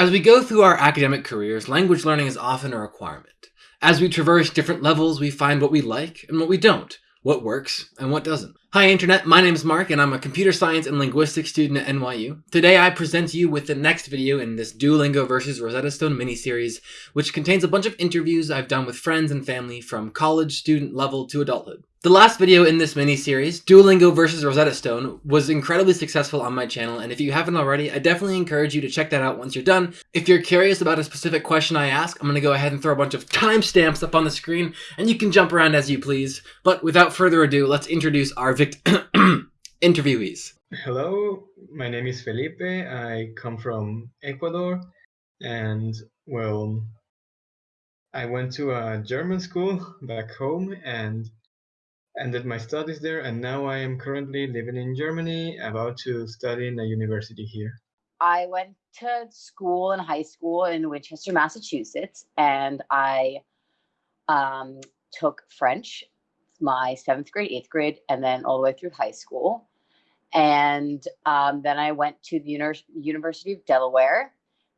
As we go through our academic careers, language learning is often a requirement. As we traverse different levels, we find what we like and what we don't, what works and what doesn't. Hi Internet, my name is Mark and I'm a computer science and linguistics student at NYU. Today I present you with the next video in this Duolingo versus Rosetta Stone mini-series, which contains a bunch of interviews I've done with friends and family from college student level to adulthood. The last video in this mini-series, Duolingo versus Rosetta Stone, was incredibly successful on my channel, and if you haven't already, I definitely encourage you to check that out once you're done. If you're curious about a specific question I ask, I'm going to go ahead and throw a bunch of timestamps up on the screen, and you can jump around as you please. But without further ado, let's introduce our interviewees. Hello, my name is Felipe. I come from Ecuador, and well, I went to a German school back home, and ended my studies there, and now I am currently living in Germany, about to study in a university here. I went to school in high school in Winchester, Massachusetts, and I um, took French, my seventh grade, eighth grade, and then all the way through high school. And um, then I went to the Uni- University of Delaware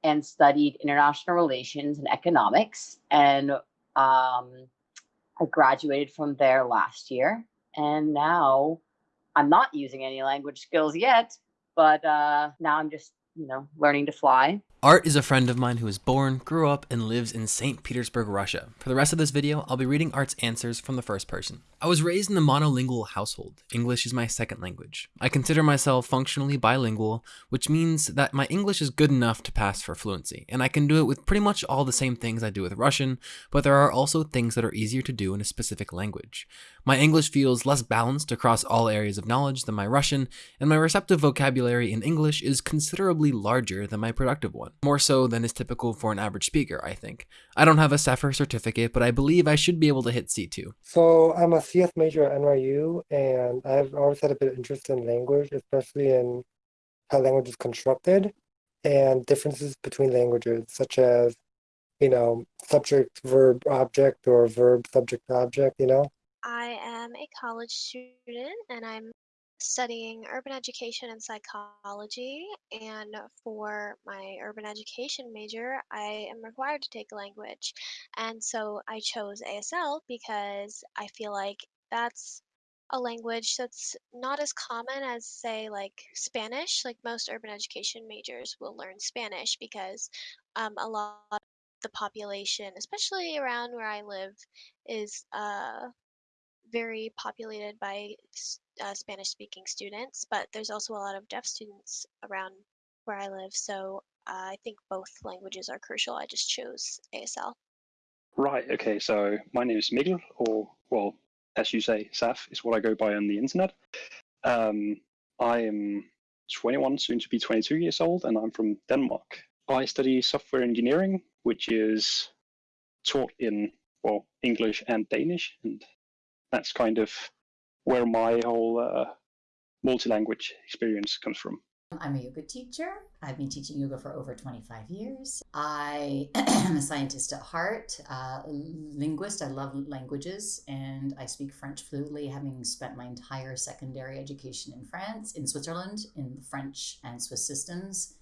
and studied international relations and economics. And um, I graduated from there last year, and now I'm not using any language skills yet, but uh, now I'm just, you know, learning to fly. Art is a friend of mine who was born, grew up, and lives in St. Petersburg, Russia. For the rest of this video, I'll be reading Art's answers from the first person. I was raised in a monolingual household. English is my second language. I consider myself functionally bilingual, which means that my English is good enough to pass for fluency, and I can do it with pretty much all the same things I do with Russian, but there are also things that are easier to do in a specific language. My English feels less balanced across all areas of knowledge than my Russian, and my receptive vocabulary in English is considerably larger than my productive one more so than is typical for an average speaker, I think. I don't have a CEFR certificate, but I believe I should be able to hit C2. So I'm a CS major at NYU, and I've always had a bit of interest in language, especially in how language is constructed and differences between languages, such as, you know, subject, verb, object, or verb, subject, object, you know? I am a college student and I'm studying urban education and psychology. And for my urban education major, I am required to take a language. And so I chose ASL because I feel like that's a language that's not as common as, say, like Spanish. Like most urban education majors will learn Spanish because um, a lot of the population, especially around where I live, is uh, very populated by uh, Spanish speaking students, but there's also a lot of deaf students around where I live. So uh, I think both languages are crucial. I just chose ASL. Right. Okay. So my name is Miguel, or well, as you say, Saf is what I go by on the internet. Um, I am 21, soon to be 22 years old, and I'm from Denmark. I study software engineering, which is taught in well English and Danish, and that's kind of where my whole uh, multi-language experience comes from. I'm a yoga teacher. I've been teaching yoga for over 25 years. I am a scientist at heart, uh, linguist. I love languages and I speak French fluently, having spent my entire secondary education in France, in Switzerland, in the French and Swiss systems,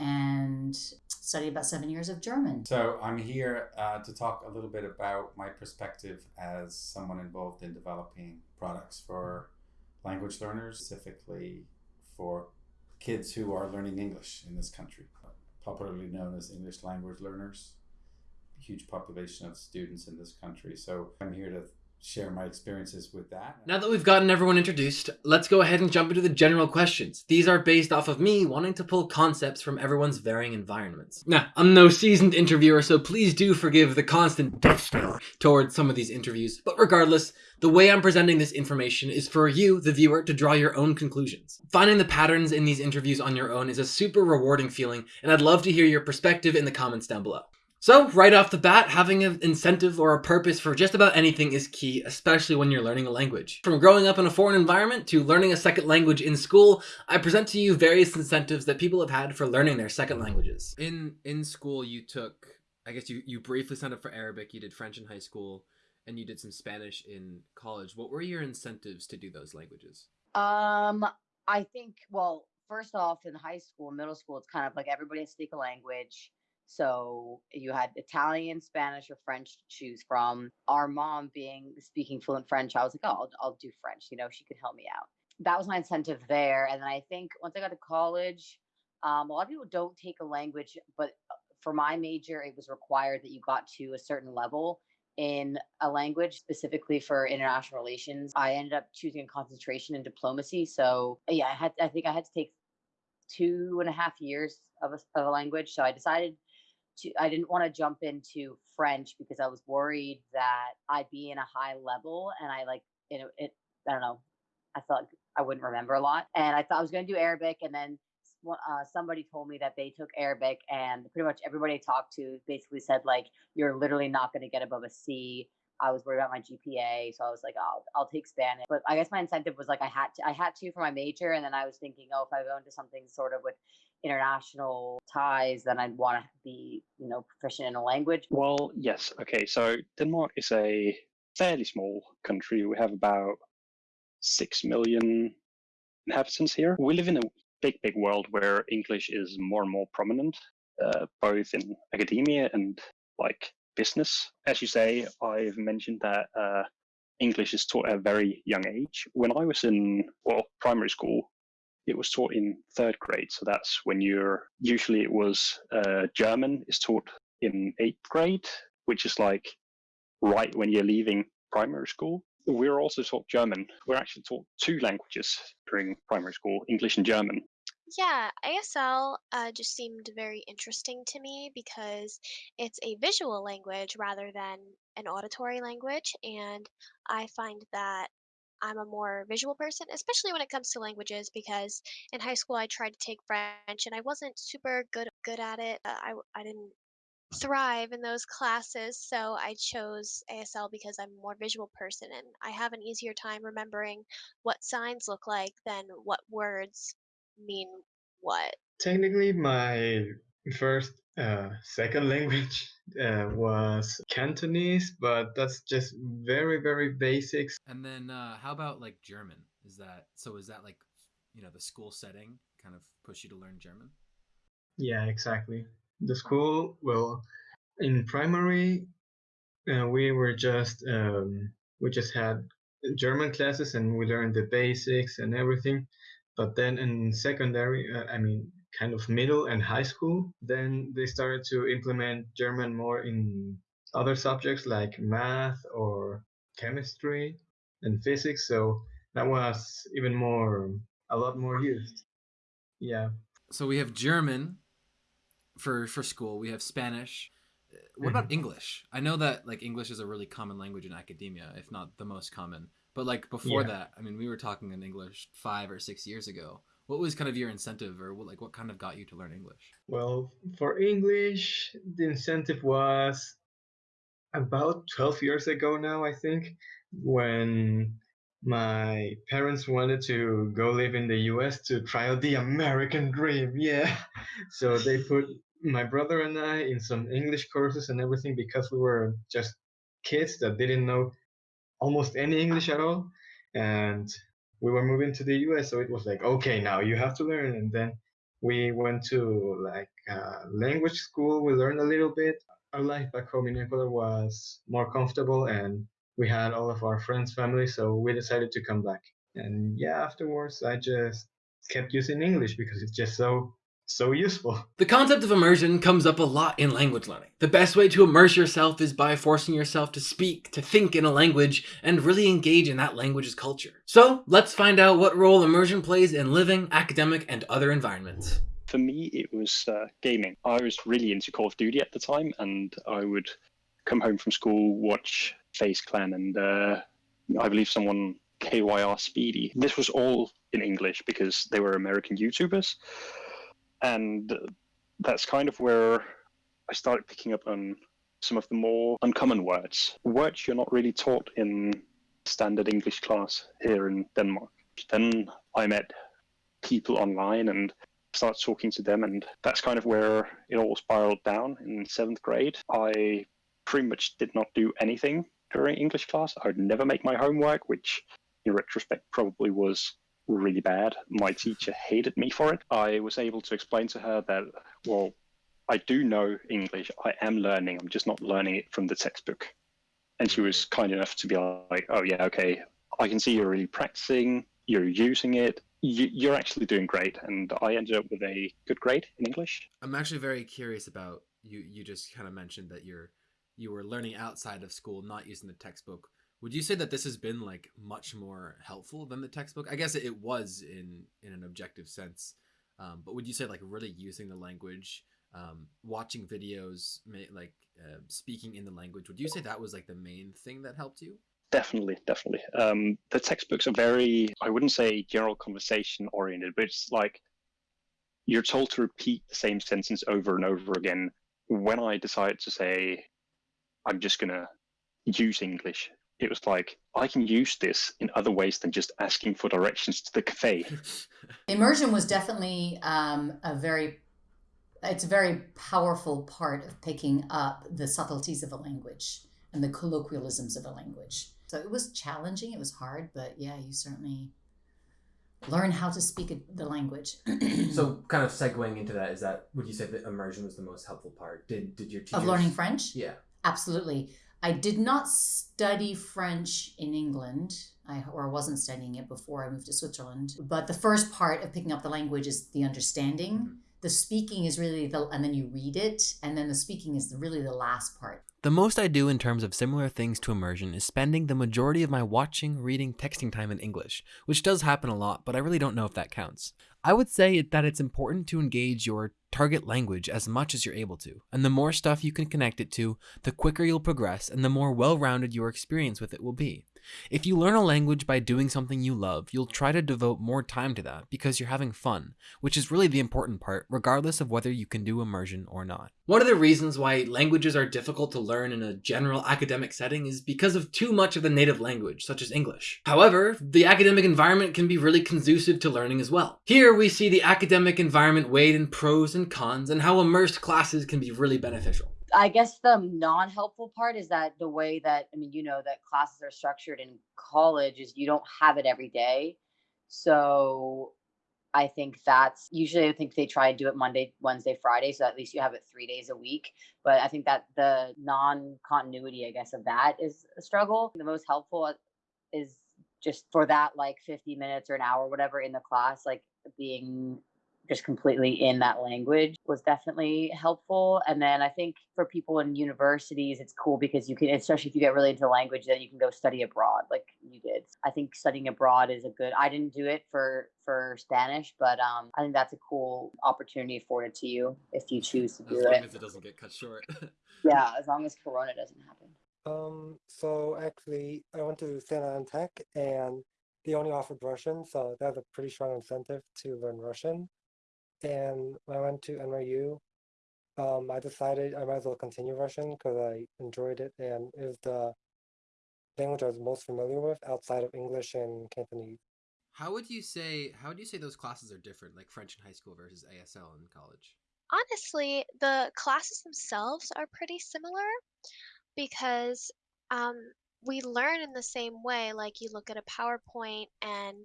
and studied about seven years of German. So I'm here uh, to talk a little bit about my perspective as someone involved in developing products for language learners, specifically for kids who are learning English in this country, popularly known as English language learners. Huge population of students in this country. So I'm here to share my experiences with that. Now that we've gotten everyone introduced, let's go ahead and jump into the general questions. These are based off of me wanting to pull concepts from everyone's varying environments. Now, I'm no seasoned interviewer, so please do forgive the constant death stare towards some of these interviews, but regardless, the way I'm presenting this information is for you, the viewer, to draw your own conclusions. Finding the patterns in these interviews on your own is a super rewarding feeling, and I'd love to hear your perspective in the comments down below. So, right off the bat, having an incentive or a purpose for just about anything is key, especially when you're learning a language. From growing up in a foreign environment to learning a second language in school, I present to you various incentives that people have had for learning their second languages. In in school, you took, I guess you, you briefly signed up for Arabic, you did French in high school, and you did some Spanish in college. What were your incentives to do those languages? Um, I think, well, first off, in high school, middle school, it's kind of like everybody has to speak a language. So you had Italian, Spanish, or French to choose from. Our mom being speaking fluent French, I was like, oh, I'll, I'll do French. You know, she could help me out. That was my incentive there. And then I think once I got to college, um, a lot of people don't take a language, but uh, for my major, it was required that you got to a certain level in a language specifically for international relations. I ended up choosing a concentration in diplomacy. So yeah, I had I think I had to take two and a half years of a, of a language. So I decided to I didn't want to jump into French because I was worried that I'd be in a high level and I like you know it I don't know I felt I wouldn't remember a lot and I thought I was going to do Arabic and then uh, somebody told me that they took Arabic and pretty much everybody I talked to basically said like you're literally not going to get above a C. I was worried about my GPA, so I was like, oh, I'll take Spanish. But I guess my incentive was like I had to, I had to for my major, and then I was thinking, oh, if I go into something sort of with international ties, then I'd want to be, you know, proficient in a language. Well, yes. Okay, so Denmark is a fairly small country. We have about six million inhabitants here. We live in a big, big world where English is more and more prominent, uh, both in academia and like business. As you say, I've mentioned that uh, English is taught at a very young age. When I was in well primary school, it was taught in third grade. So that's when you're usually it was uh, German is taught in eighth grade, which is like right when you're leaving primary school. We're also taught German. We're actually taught two languages during primary school, English and German. Yeah, ASL uh, just seemed very interesting to me because it's a visual language rather than an auditory language. And I find that I'm a more visual person, especially when it comes to languages, because in high school I tried to take French and I wasn't super good good at it. Uh, I I didn't thrive in those classes, so I chose ASL because I'm a more visual person and I have an easier time remembering what signs look like than what words mean what. Technically, my first uh, second language uh, was Cantonese, but that's just very, very basics. And then uh, how about like German? Is that so? Is that like you know the school setting kind of push you to learn German? Yeah, exactly. The school, well, in primary, uh, we were just um, we just had German classes and we learned the basics and everything. But then in secondary, uh, I mean, kind of middle and high school, then they started to implement German more in other subjects like math or chemistry and physics. So that was even more, a lot more used. Yeah. So we have German for for school. We have Spanish. What about mm-hmm. English? I know that like English is a really common language in academia, if not the most common. But like before yeah. that, I mean, we were talking in English five or six years ago. What was kind of your incentive, or what, like what kind of got you to learn English? Well, for English, the incentive was about 12 years ago now, I think, when my parents wanted to go live in the US to try out the American dream. Yeah. So they put my brother and I in some English courses and everything because we were just kids that didn't know almost any English at all. And we were moving to the US, so it was like, okay, now you have to learn. And then we went to like uh, language school. We learned a little bit. Our life back home in Ecuador was more comfortable, and we had all of our friends, family, so we decided to come back. And yeah, afterwards, I just kept using English because it's just so so useful. The concept of immersion comes up a lot in language learning. The best way to immerse yourself is by forcing yourself to speak, to think in a language, and really engage in that language's culture. So let's find out what role immersion plays in living, academic, and other environments. For me, it was uh, gaming. I was really into Call of Duty at the time, and I would come home from school, watch FaZe Clan, and uh, I believe someone KYR Speedy. This was all in English because they were American YouTubers and that's kind of where I started picking up on some of the more uncommon words, words you're not really taught in standard English class here in Denmark. Then I met people online and started talking to them, and that's kind of where it all spiraled down in seventh grade. I pretty much did not do anything during English class. I would never make my homework, which in retrospect probably was really bad. My teacher hated me for it. I was able to explain to her that, well, I do know English. I am learning. I'm just not learning it from the textbook. And she was kind enough to be like, oh, yeah, okay. I can see you're really practicing. You're using it. You're actually doing great. And I ended up with a good grade in English. I'm actually very curious about you. You just kind of mentioned that you're you were learning outside of school, not using the textbook. Would you say that this has been like much more helpful than the textbook? I guess it was in in an objective sense, um, but would you say like really using the language, um, watching videos, like uh, speaking in the language? Would you say that was like the main thing that helped you? Definitely, definitely. Um, the textbooks are very, I wouldn't say general conversation oriented, but it's like you're told to repeat the same sentence over and over again. When I decided to say, I'm just going to use English. It was like, I can use this in other ways than just asking for directions to the cafe. Immersion was definitely um, a very, it's a very powerful part of picking up the subtleties of a language and the colloquialisms of a language. So it was challenging, it was hard, but yeah, you certainly learn how to speak the language. so, kind of segueing into that, is that would you say that immersion was the most helpful part? Did did your teachers... of learning French? Yeah. Absolutely. I did not study French in England. I or wasn't studying it before I moved to Switzerland. But the first part of picking up the language is the understanding. Mm-hmm. The speaking is really the and then you read it and then the speaking is really the last part. The most I do in terms of similar things to immersion is spending the majority of my watching, reading, texting time in English, which does happen a lot, but I really don't know if that counts. I would say that it's important to engage your target language as much as you're able to, and the more stuff you can connect it to, the quicker you'll progress and the more well rounded your experience with it will be. If you learn a language by doing something you love, you'll try to devote more time to that because you're having fun, which is really the important part, regardless of whether you can do immersion or not. One of the reasons why languages are difficult to learn in a general academic setting is because of too much of the native language, such as English. However, the academic environment can be really conducive to learning as well. Here we see the academic environment weighed in pros and cons and how immersed classes can be really beneficial. I guess the non-helpful part is that the way that I mean, you know, that classes are structured in college is you don't have it every day. So I think that's usually I think they try and do it Monday, Wednesday, Friday, so at least you have it three days a week. But I think that the non-continuity, I guess, of that is a struggle. The most helpful is just for that like 50 minutes or an hour, whatever in the class, like being just completely in that language was definitely helpful. And then I think for people in universities, it's cool because you can, especially if you get really into language, then you can go study abroad like you did. I think studying abroad is a good, I didn't do it for, for Spanish, but um, I think that's a cool opportunity afforded to you if you choose to do as it. As long as it doesn't get cut short. yeah, as long as Corona doesn't happen. Um, so actually I went to San Ana Tech and they only offered Russian, so that's a pretty strong incentive to learn Russian and when I went to NYU, um, I decided I might as well continue Russian because I enjoyed it and it was the language I was most familiar with outside of English and Cantonese. How would you say how would you say those classes are different, like French in high school versus ASL in college? Honestly, the classes themselves are pretty similar because um, we learn in the same way. Like you look at a PowerPoint and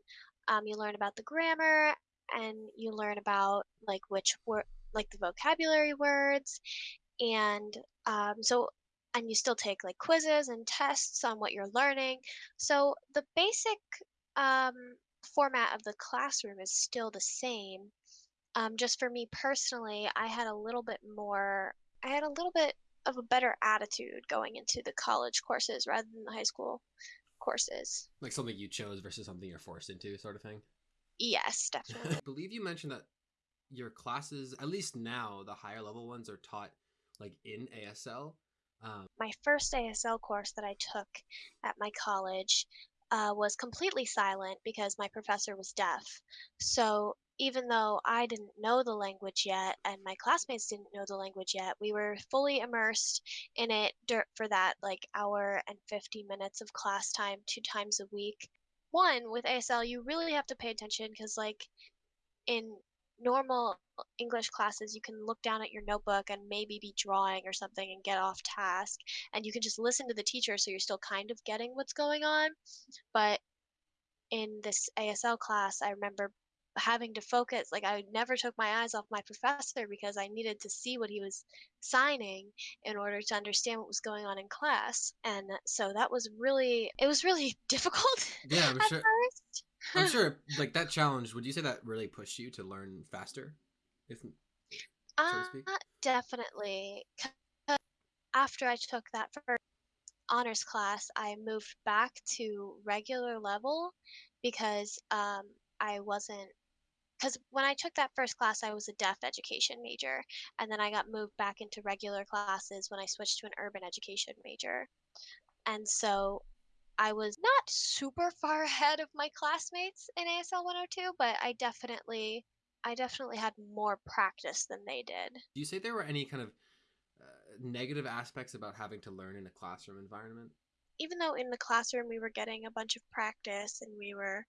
um, you learn about the grammar and you learn about like which word like the vocabulary words and um, so and you still take like quizzes and tests on what you're learning. So the basic um, format of the classroom is still the same. Um, just for me personally i had a little bit more i had a little bit of a better attitude going into the college courses rather than the high school courses. Like something you chose versus something you're forced into sort of thing Yes, definitely. I believe you mentioned that your classes, at least now, the higher level ones are taught like in ASL. Um, my first ASL course that I took at my college uh, was completely silent because my professor was deaf. So even though I didn't know the language yet and my classmates didn't know the language yet, we were fully immersed in it for that like hour and 50 minutes of class time two times a week one with ASL you really have to pay attention because like in normal English classes you can look down at your notebook and maybe be drawing or something and get off task and you can just listen to the teacher so you're still kind of getting what's going on. But in this ASL class, I remember having to focus like I never took my eyes off my professor because I needed to see what he was signing in order to understand what was going on in class. And so that was really it was really difficult Yeah, I'm at sure. first. I'm sure, like that challenge. Would you say that really pushed you to learn faster? If so Uh, definitely. After I took that first honors class, I moved back to regular level because um, I wasn't. Because when I took that first class, I was a deaf education major, and then I got moved back into regular classes when I switched to an urban education major. And so I was not super far ahead of my classmates in ASL 102, but I definitely, I definitely had more practice than they did. Do you say there were any kind of uh, negative aspects about having to learn in a classroom environment? even though in the classroom we were getting a bunch of practice and we were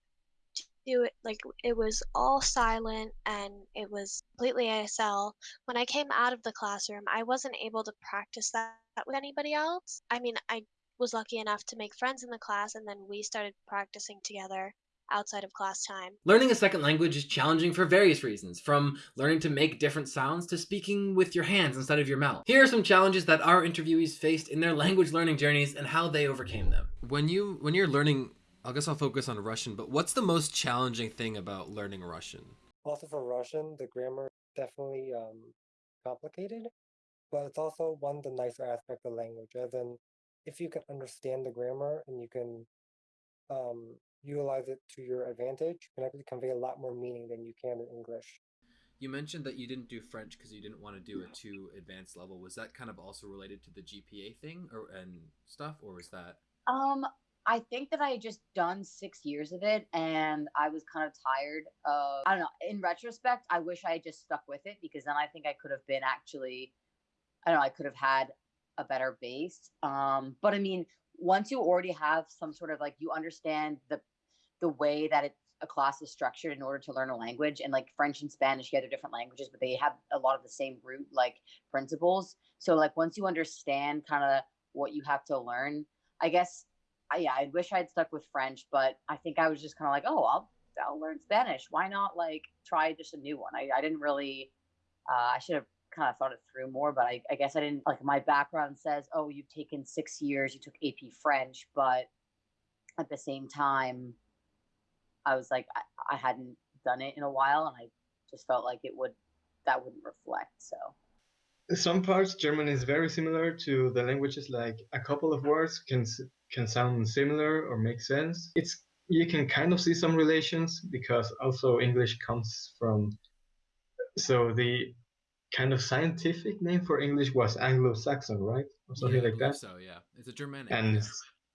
do it like it was all silent and it was completely ASL. When I came out of the classroom, I wasn't able to practice that with anybody else. I mean, I was lucky enough to make friends in the class and then we started practicing together outside of class time. Learning a second language is challenging for various reasons, from learning to make different sounds to speaking with your hands instead of your mouth. Here are some challenges that our interviewees faced in their language learning journeys and how they overcame them. When you when you're learning, I guess I'll focus on Russian. But what's the most challenging thing about learning Russian? Also for Russian, the grammar is definitely um, complicated, but it's also one of the nicer aspects of language, as in if you can understand the grammar and you can um, utilize it to your advantage, you can actually convey a lot more meaning than you can in English. You mentioned that you didn't do French because you didn't want to do a too advanced level. Was that kind of also related to the GPA thing or and stuff, or was that? Um, I think that I had just done six years of it and I was kind of tired of, I don't know, in retrospect, I wish I had just stuck with it because then I think I could have been actually, I don't know, I could have had a better base. Um, but I mean, once you already have some sort of like, you understand the, the way that it, a class is structured in order to learn a language and like French and Spanish, yeah, they're different languages, but they have a lot of the same root like principles. So like once you understand kind of what you have to learn, I guess I, yeah, I wish I had stuck with French, but I think I was just kind of like, oh, I'll I'll learn Spanish. Why not like try just a new one? I, I didn't really. Uh, I should have kind of thought it through more, but I, I guess I didn't like my background says, oh, you've taken six years, you took AP French, but at the same time, I was like, I, I hadn't done it in a while, and I just felt like it would that wouldn't reflect. So Some parts German is very similar to the languages. Like a couple of words can can sound similar or make sense. It's you can kind of see some relations because also English comes from. So the kind of scientific name for English was Anglo-Saxon, right, or something yeah, like that. So yeah, it's a Germanic. And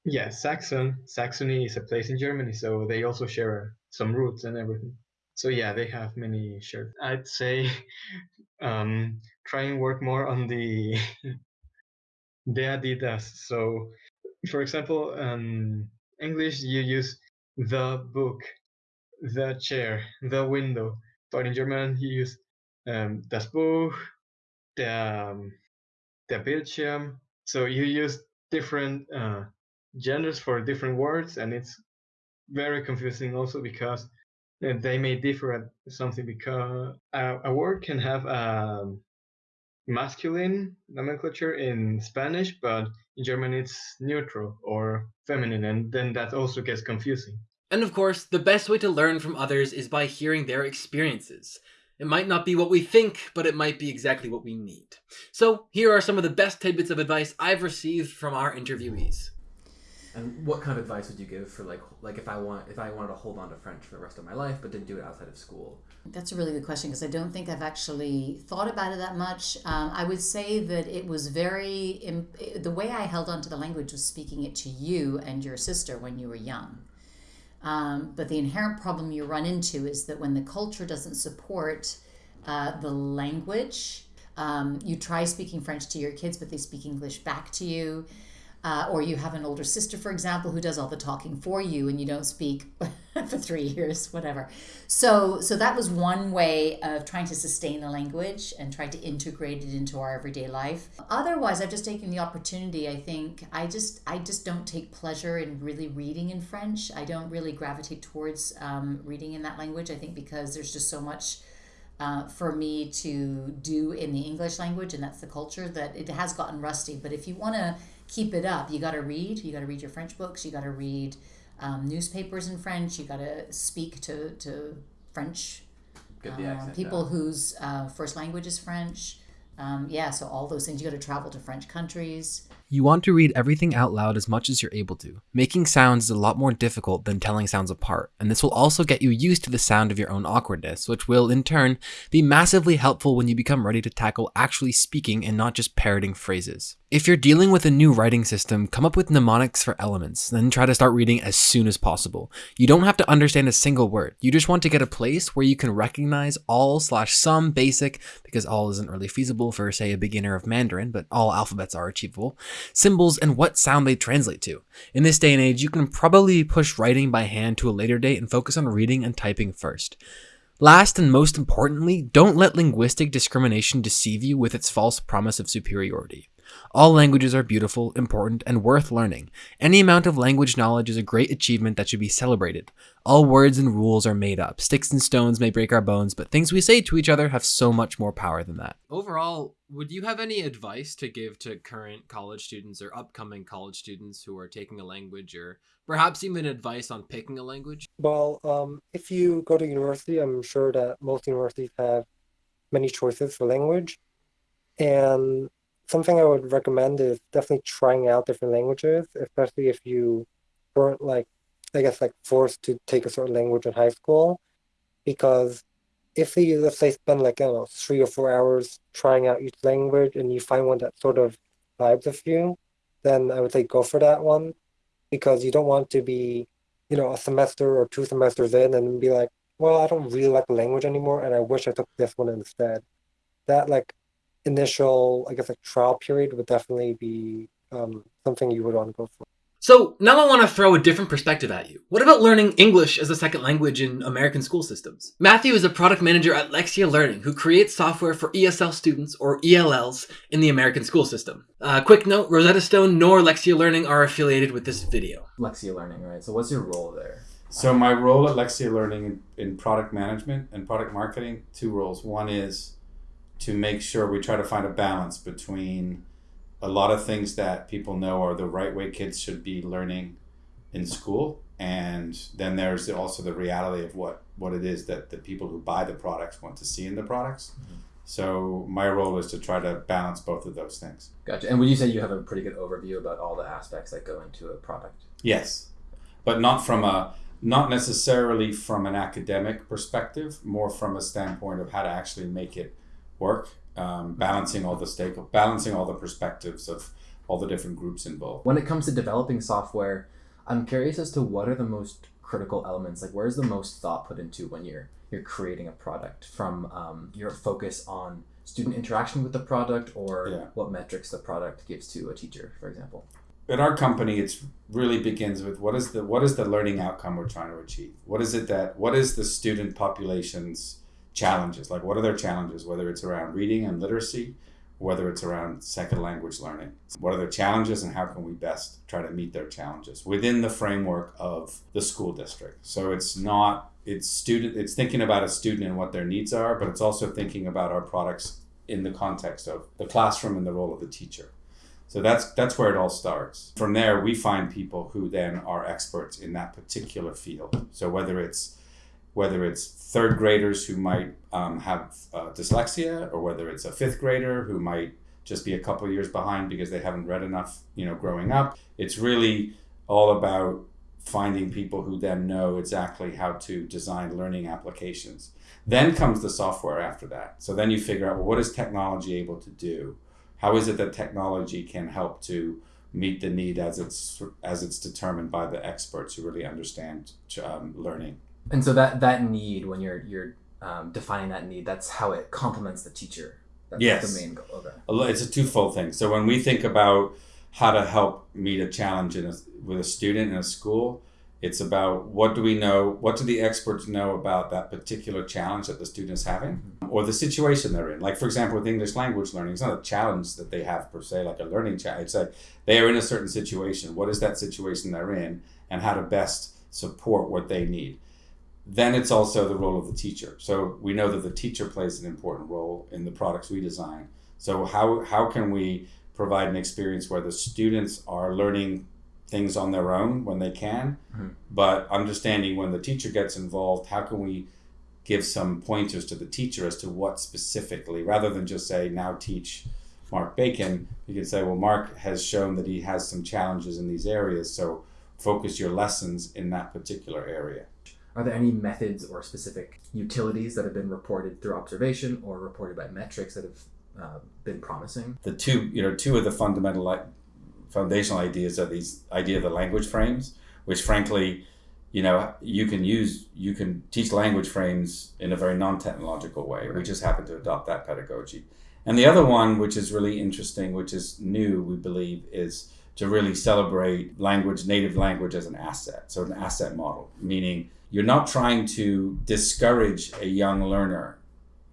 yeah. yeah, Saxon, Saxony is a place in Germany, so they also share some roots and everything. So yeah, they have many shared. I'd say um, try and work more on the the der die das. So, for example, um, English you use the book, the chair, the window, but in German you use um, das Buch, der um, der Bildschirm. So you use different uh, genders for different words, and it's very confusing also because uh, they may differ at something because a, a word can have a masculine nomenclature in Spanish, but in German it's neutral or feminine, and then that also gets confusing. And of course, the best way to learn from others is by hearing their experiences. It might not be what we think, but it might be exactly what we need. So, here are some of the best tidbits of advice I've received from our interviewees. And what kind of advice would you give for like like if I want if I wanted to hold on to French for the rest of my life but didn't do it outside of school? That's a really good question because I don't think I've actually thought about it that much. Um, I would say that it was very, im- the way I held on to the language was speaking it to you and your sister when you were young. Um, but the inherent problem you run into is that when the culture doesn't support uh, the language, um, you try speaking French to your kids, but they speak English back to you. Uh, or you have an older sister, for example, who does all the talking for you, and you don't speak for three years, whatever. So, so that was one way of trying to sustain the language and try to integrate it into our everyday life. Otherwise, I've just taken the opportunity. I think I just, I just don't take pleasure in really reading in French. I don't really gravitate towards um, reading in that language. I think because there's just so much. Uh, for me to do in the English language, and that's the culture that it has gotten rusty. But if you want to keep it up. You got to read. You got to read your French books. You got to read um, newspapers in French. You got to speak to to French uh, people down. whose uh, first language is French. Um, yeah, so all those things. You got to travel to French countries. You want to read everything out loud as much as you're able to. Making sounds is a lot more difficult than telling sounds apart, and this will also get you used to the sound of your own awkwardness, which will, in turn, be massively helpful when you become ready to tackle actually speaking and not just parroting phrases. If you're dealing with a new writing system, come up with mnemonics for elements, then try to start reading as soon as possible. You don't have to understand a single word, you just want to get a place where you can recognize all slash some basic, because all isn't really feasible for say a beginner of Mandarin, but all alphabets are achievable, symbols and what sound they translate to. In this day and age, you can probably push writing by hand to a later date and focus on reading and typing first. Last and most importantly, don't let linguistic discrimination deceive you with its false promise of superiority. All languages are beautiful, important, and worth learning. Any amount of language knowledge is a great achievement that should be celebrated. All words and rules are made up. Sticks and stones may break our bones, but things we say to each other have so much more power than that. Overall, would you have any advice to give to current college students or upcoming college students who are taking a language or perhaps even advice on picking a language? Well, um, if you go to university, I'm sure that most universities have many choices for language. And something I would recommend is definitely trying out different languages, especially if you weren't like, I guess, like forced to take a certain language in high school. Because if you, let's say, spend like, I don't know, three or four hours trying out each language and you find one that sort of vibes with you, then I would say go for that one because you don't want to be, you know, a semester or two semesters in and be like, well, I don't really like the language anymore and I wish I took this one instead. That like initial, I guess, like trial period would definitely be um, something you would want to go for. So now I want to throw a different perspective at you. What about learning English as a second language in American school systems? Matthew is a product manager at Lexia Learning who creates software for ESL students or ELLs in the American school system. Uh, quick note, Rosetta Stone nor Lexia Learning are affiliated with this video. Lexia Learning, right? So what's your role there? So my role at Lexia Learning in, in product management and product marketing, two roles. One is to make sure we try to find a balance between a lot of things that people know are the right way kids should be learning in school and then there's also the reality of what what it is that the people who buy the products want to see in the products. Mm-hmm. so my role is to try to balance both of those things. Gotcha. And would you say you have a pretty good overview about all the aspects that go into a product? Yes. But not from a not necessarily from an academic perspective more from a standpoint of how to actually make it work, um, balancing all the stake, balancing all the perspectives of all the different groups involved. When it comes to developing software, I'm curious as to what are the most critical elements. Like, where's the most thought put into when you're you're creating a product? From um, your focus on student interaction with the product, or yeah. what metrics the product gives to a teacher, for example. At our company, it really begins with what is the what is the learning outcome we're trying to achieve. What is it that what is the student population's challenges? Like what are their challenges whether it's around reading and literacy whether it's around second language learning? What are their challenges and how can we best try to meet their challenges within the framework of the school district? So it's not it's student it's thinking about a student and what their needs are but it's also thinking about our products in the context of the classroom and the role of the teacher. So that's that's where it all starts. From there we find people who then are experts in that particular field. So whether it's whether it's third graders who might um, have uh, dyslexia or whether it's a fifth grader who might just be a couple years behind because they haven't read enough you know growing up. It's really all about finding people who then know exactly how to design learning applications. Then comes the software after that. So then you figure out well, what is technology able to do? How is it that technology can help to meet the need as it's as it's determined by the experts who really understand um, learning and so that that need when you're you're um, defining that need that's how it complements the teacher that's yes. the main goal okay. it's a twofold thing so when we think about how to help meet a challenge in a, with a student in a school. It's about what do we know, what do the experts know about that particular challenge that the student is having or the situation they're in. Like, for example, with English language learning, it's not a challenge that they have per se, like a learning challenge. It's like they are in a certain situation. What is that situation they're in and how to best support what they need. Then it's also the role of the teacher. So we know that the teacher plays an important role in the products we design. So how, how can we provide an experience where the students are learning things on their own when they can, Mhm. but understanding when the teacher gets involved, how can we give some pointers to the teacher as to what specifically, rather than just say, now teach Mark Bacon, you can say, well, Mark has shown that he has some challenges in these areas, so focus your lessons in that particular area. Are there any methods or specific utilities that have been reported through observation or reported by metrics that have uh, been promising? The two, you know, two of the fundamental, foundational ideas are these idea of the language frames, which frankly, you know, you can use, you can teach language frames in a very non-technological way. We just happen to adopt that pedagogy. And the other one, which is really interesting, which is new, we believe, is to really celebrate language, native language as an asset. So an asset model, meaning you're not trying to discourage a young learner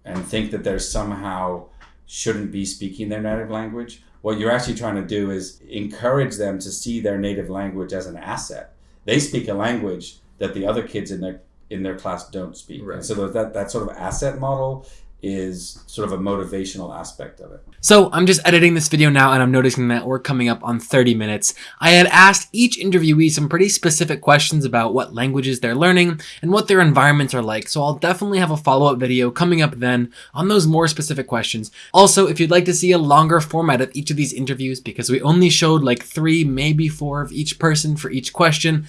and think that they're somehow shouldn't be speaking their native language. What you're actually trying to do is encourage them to see their native language as an asset. They speak a language that the other kids in their in their class don't speak. Right. So that that sort of asset model is sort of a motivational aspect of it. So I'm just editing this video now and I'm noticing that we're coming up on 30 minutes. I had asked each interviewee some pretty specific questions about what languages they're learning and what their environments are like, so I'll definitely have a follow-up video coming up then on those more specific questions. Also, if you'd like to see a longer format of each of these interviews, because we only showed like three, maybe four of each person for each question,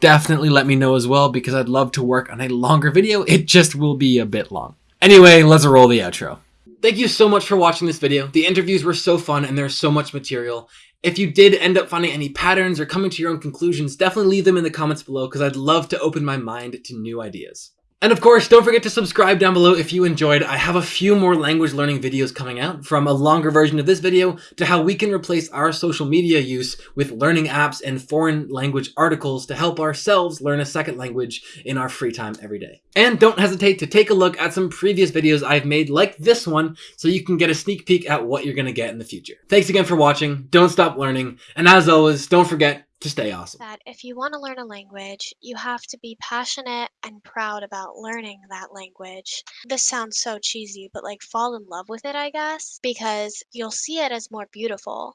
definitely let me know as well because I'd love to work on a longer video. It just will be a bit long. Anyway, let's roll the outro. Thank you so much for watching this video. The interviews were so fun and there's so much material. If you did end up finding any patterns or coming to your own conclusions, definitely leave them in the comments below because I'd love to open my mind to new ideas. And of course, don't forget to subscribe down below if you enjoyed. I have a few more language learning videos coming out, from a longer version of this video to how we can replace our social media use with learning apps and foreign language articles to help ourselves learn a second language in our free time every day. And don't hesitate to take a look at some previous videos I've made like this one so you can get a sneak peek at what you're going to get in the future. Thanks again for watching, don't stop learning, and as always, don't forget to stay awesome. that if you want to learn a language, you have to be passionate and proud about learning that language. This sounds so cheesy, but like fall in love with it, I guess, because you'll see it as more beautiful.